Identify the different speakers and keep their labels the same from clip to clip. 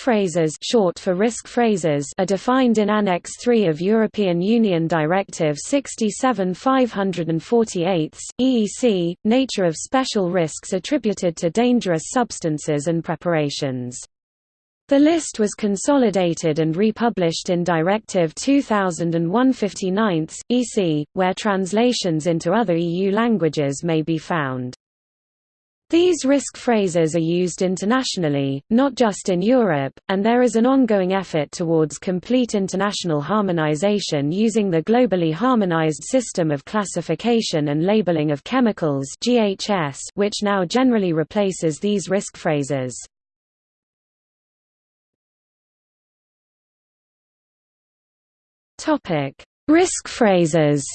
Speaker 1: phrases short for risk phrases are defined in Annex 3 of European Union Directive 67/548, EEC, nature of special risks attributed to dangerous substances and preparations. The list was consolidated and republished in Directive 2001/59, EC, where translations into other EU languages may be found. These risk phrases are used internationally, not just in Europe, and there is an ongoing effort towards complete international harmonization using the globally harmonized system of classification and labeling of chemicals GHS, which now generally replaces these risk phrases. Risk phrases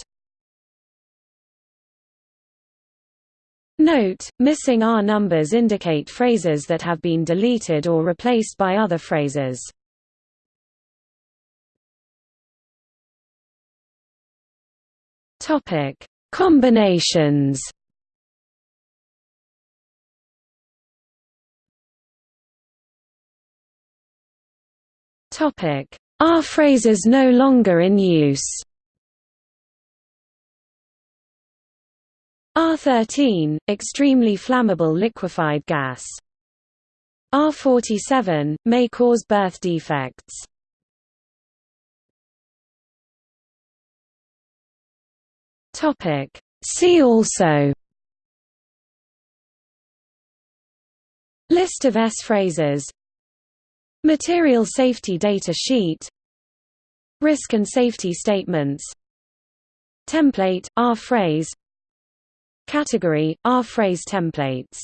Speaker 1: Note, missing R numbers indicate phrases that have been deleted or replaced by other phrases. Topic: Combinations. Topic: R phrases no longer in use. R13 – extremely flammable liquefied gas. R47 – may cause birth defects. See also. List of S phrases. Material safety data sheet. Risk and safety statements. Template, R phrase Category, R-phrase templates